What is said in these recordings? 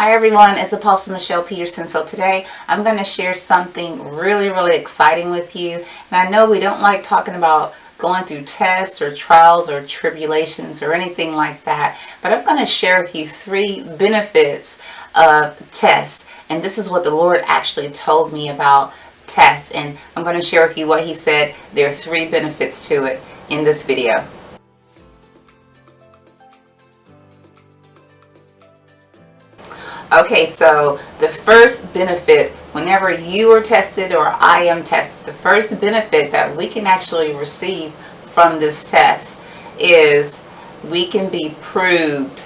Hi everyone, it's Apostle Michelle Peterson. So today I'm going to share something really, really exciting with you. And I know we don't like talking about going through tests or trials or tribulations or anything like that. But I'm going to share with you three benefits of tests. And this is what the Lord actually told me about tests. And I'm going to share with you what he said. There are three benefits to it in this video. Okay, so the first benefit, whenever you are tested or I am tested, the first benefit that we can actually receive from this test is we can be proved.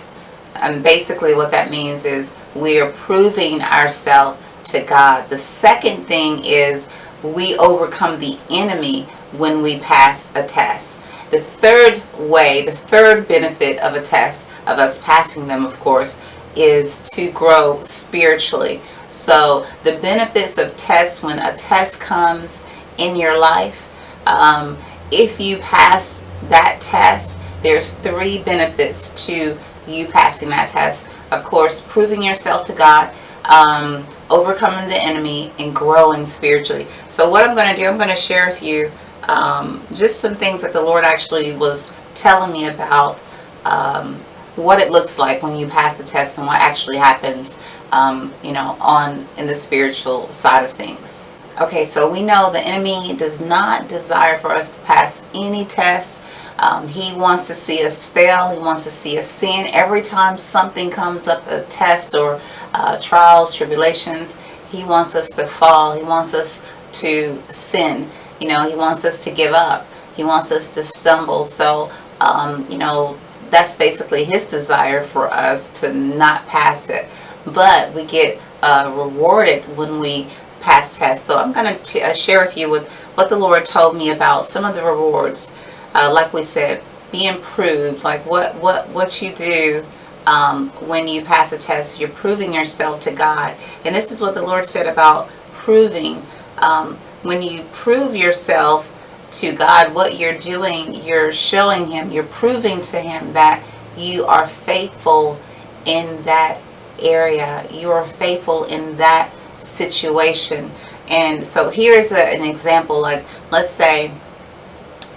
And basically what that means is we are proving ourselves to God. The second thing is we overcome the enemy when we pass a test. The third way, the third benefit of a test, of us passing them of course, is to grow spiritually. So the benefits of tests when a test comes in your life, um, if you pass that test, there's three benefits to you passing that test. Of course, proving yourself to God, um, overcoming the enemy, and growing spiritually. So what I'm going to do, I'm going to share with you um, just some things that the Lord actually was telling me about um, what it looks like when you pass a test and what actually happens, um, you know, on in the spiritual side of things. Okay, so we know the enemy does not desire for us to pass any test. Um, he wants to see us fail. He wants to see us sin. Every time something comes up, a test or uh, trials, tribulations, he wants us to fall. He wants us to sin. You know, he wants us to give up. He wants us to stumble. So, um, you know, that's basically his desire for us to not pass it. But we get uh, rewarded when we pass tests. So I'm going to uh, share with you with what the Lord told me about some of the rewards. Uh, like we said, being proved, like what, what, what you do um, when you pass a test, you're proving yourself to God. And this is what the Lord said about proving. Um, when you prove yourself to God what you're doing, you're showing Him, you're proving to Him that you are faithful in that area. You are faithful in that situation. And so here's a, an example, like let's say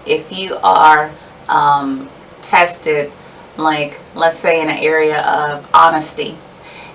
if you are um, tested, like let's say in an area of honesty,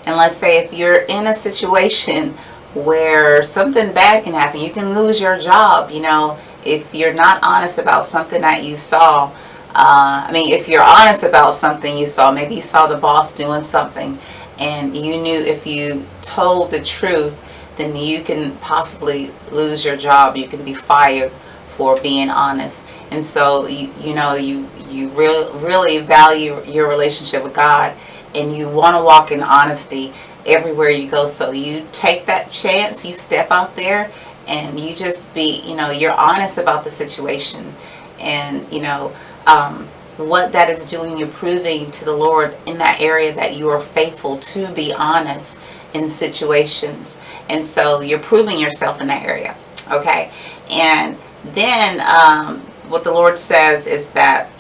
and let's say if you're in a situation where something bad can happen, you can lose your job, you know, if you're not honest about something that you saw, uh, I mean, if you're honest about something you saw, maybe you saw the boss doing something and you knew if you told the truth, then you can possibly lose your job. You can be fired for being honest. And so, you, you know, you, you re really value your relationship with God and you want to walk in honesty everywhere you go. So you take that chance, you step out there and you just be, you know, you're honest about the situation and, you know, um, what that is doing, you're proving to the Lord in that area that you are faithful to be honest in situations. And so you're proving yourself in that area. Okay. And then um, what the Lord says is that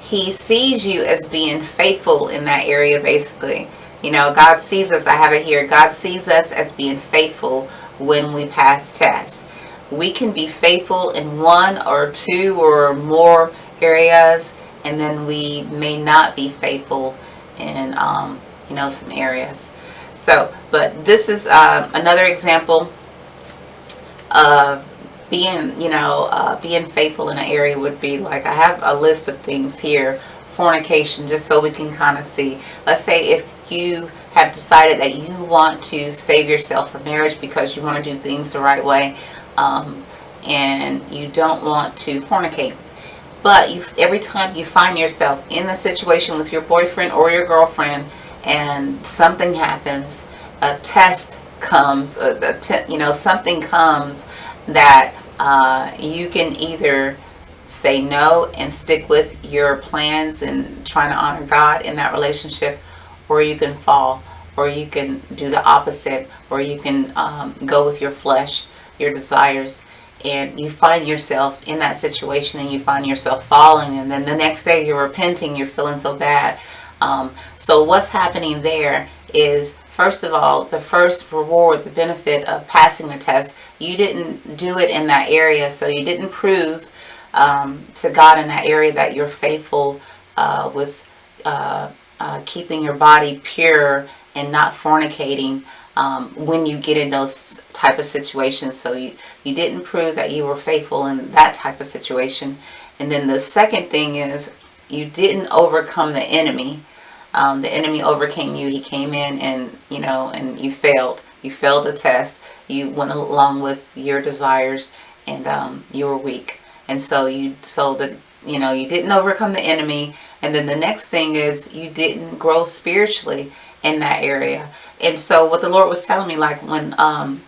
he sees you as being faithful in that area basically. You know, God sees us, I have it here, God sees us as being faithful when we pass tests. We can be faithful in one or two or more areas and then we may not be faithful in um, you know some areas. So, but this is uh, another example of being, you know, uh, being faithful in an area would be like, I have a list of things here, fornication, just so we can kind of see. Let's say if you have decided that you want to save yourself for marriage because you want to do things the right way um, and you don't want to fornicate. But you, every time you find yourself in the situation with your boyfriend or your girlfriend and something happens, a test comes, a, a you know, something comes that uh, you can either say no and stick with your plans and trying to honor God in that relationship or you can fall or you can do the opposite or you can um, go with your flesh your desires and you find yourself in that situation and you find yourself falling and then the next day you're repenting you're feeling so bad. Um, so what's happening there is first of all, the first reward, the benefit of passing the test, you didn't do it in that area, so you didn't prove um, to God in that area that you're faithful uh, with uh, uh, keeping your body pure and not fornicating um, when you get in those type of situations. So you, you didn't prove that you were faithful in that type of situation. And then the second thing is you didn't overcome the enemy. Um, the enemy overcame you. He came in and, you know, and you failed. You failed the test. You went along with your desires and um, you were weak. And so you, so that, you know, you didn't overcome the enemy. And then the next thing is you didn't grow spiritually in that area. And so what the Lord was telling me, like when, um,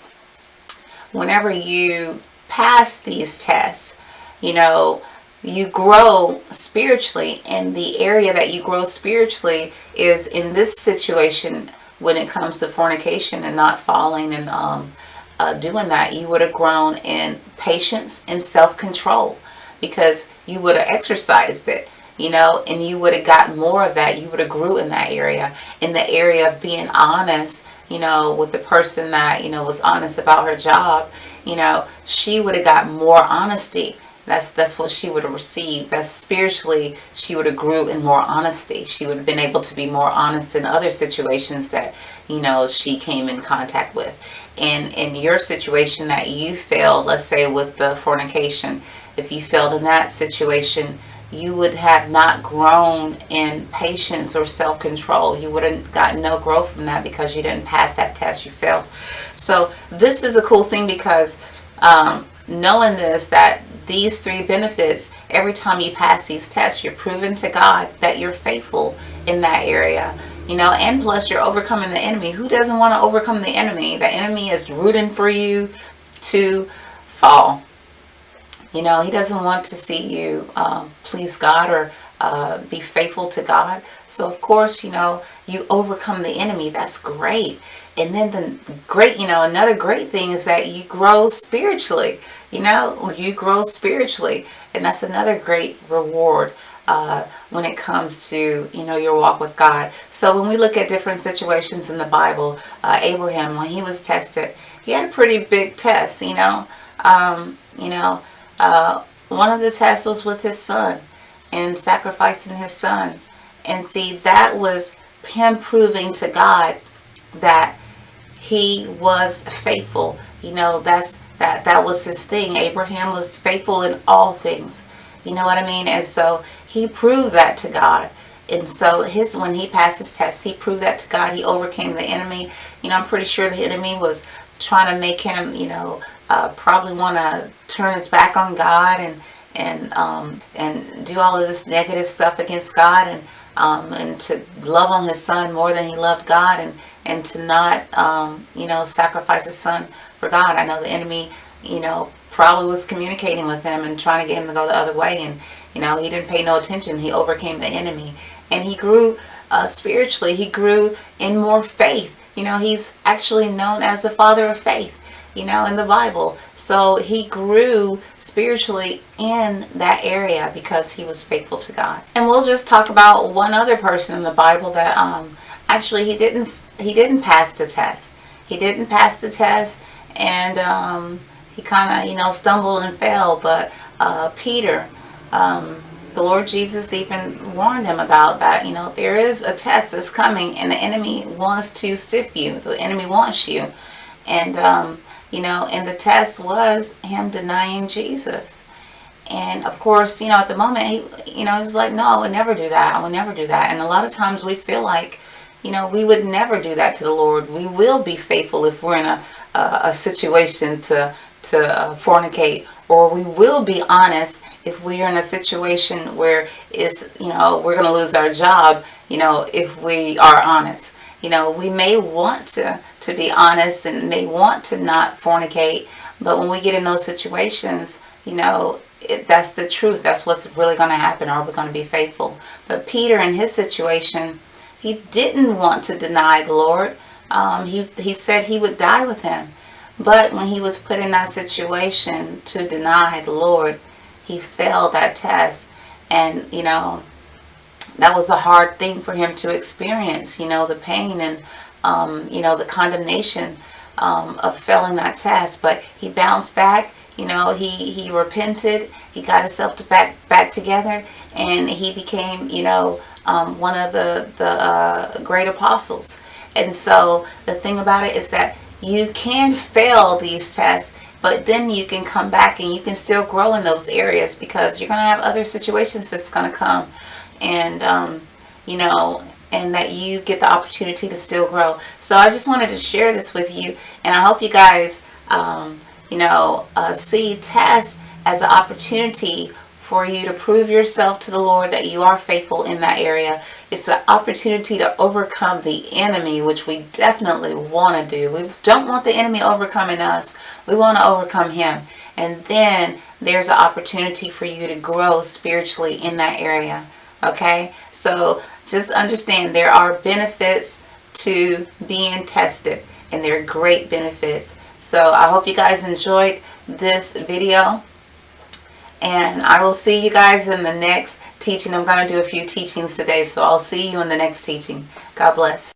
whenever you pass these tests, you know, you grow spiritually and the area that you grow spiritually is in this situation when it comes to fornication and not falling and um, uh, doing that you would have grown in patience and self-control because you would have exercised it you know, and you would have got more of that. You would have grew in that area, in the area of being honest, you know, with the person that, you know, was honest about her job, you know, she would have got more honesty. That's that's what she would have received. That's spiritually, she would have grew in more honesty. She would have been able to be more honest in other situations that, you know, she came in contact with. And in your situation that you failed, let's say with the fornication, if you failed in that situation, you would have not grown in patience or self-control. You would have gotten no growth from that because you didn't pass that test. You failed. So this is a cool thing because um, knowing this, that these three benefits, every time you pass these tests, you're proving to God that you're faithful in that area. You know, and plus you're overcoming the enemy. Who doesn't want to overcome the enemy? The enemy is rooting for you to fall. You know, he doesn't want to see you um, please God or uh, be faithful to God. So, of course, you know, you overcome the enemy. That's great. And then the great, you know, another great thing is that you grow spiritually. You know, you grow spiritually. And that's another great reward uh, when it comes to, you know, your walk with God. So when we look at different situations in the Bible, uh, Abraham, when he was tested, he had a pretty big test, you know. Um, you know, uh, one of the tests was with his son and sacrificing his son. And see, that was him proving to God that he was faithful. You know, that's that that was his thing. Abraham was faithful in all things. You know what I mean? And so he proved that to God. And so his when he passed his test, he proved that to God. He overcame the enemy. You know, I'm pretty sure the enemy was trying to make him, you know, uh, probably want to turn his back on God and and um, and do all of this negative stuff against God and um, and to love on his son more than he loved God and and to not um, you know sacrifice his son for God. I know the enemy you know probably was communicating with him and trying to get him to go the other way and you know he didn't pay no attention. He overcame the enemy and he grew uh, spiritually. He grew in more faith. You know he's actually known as the father of faith you know, in the Bible. So he grew spiritually in that area because he was faithful to God. And we'll just talk about one other person in the Bible that um, actually he didn't he didn't pass the test. He didn't pass the test and um, he kind of, you know, stumbled and fell. But uh, Peter, um, the Lord Jesus even warned him about that. You know, there is a test that's coming and the enemy wants to sift you. The enemy wants you. And um, you know, and the test was him denying Jesus. And of course, you know, at the moment, he, you know, he was like, no, I would never do that. I would never do that. And a lot of times we feel like, you know, we would never do that to the Lord. We will be faithful if we're in a, a, a situation to, to uh, fornicate, or we will be honest if we are in a situation where it's, you know, we're to lose our job, you know, if we are honest. You know, we may want to, to be honest and may want to not fornicate, but when we get in those situations, you know, it, that's the truth. That's what's really going to happen. Are we going to be faithful? But Peter, in his situation, he didn't want to deny the Lord. Um, he, he said he would die with him. But when he was put in that situation to deny the Lord, he failed that test. And, you know, that was a hard thing for him to experience, you know, the pain and um, you know, the condemnation um, of failing that test. But he bounced back. You know, he, he repented. He got himself to back back together, and he became, you know, um, one of the the uh, great apostles. And so the thing about it is that you can fail these tests, but then you can come back and you can still grow in those areas because you're going to have other situations that's going to come, and um, you know, and that you get the opportunity to still grow. So I just wanted to share this with you, and I hope you guys, um, you know, uh, see tests as an opportunity for you to prove yourself to the Lord that you are faithful in that area. It's an opportunity to overcome the enemy, which we definitely want to do. We don't want the enemy overcoming us. We want to overcome him. And then there's an opportunity for you to grow spiritually in that area. Okay? So just understand there are benefits to being tested and there are great benefits. So I hope you guys enjoyed this video and I will see you guys in the next teaching. I'm going to do a few teachings today, so I'll see you in the next teaching. God bless.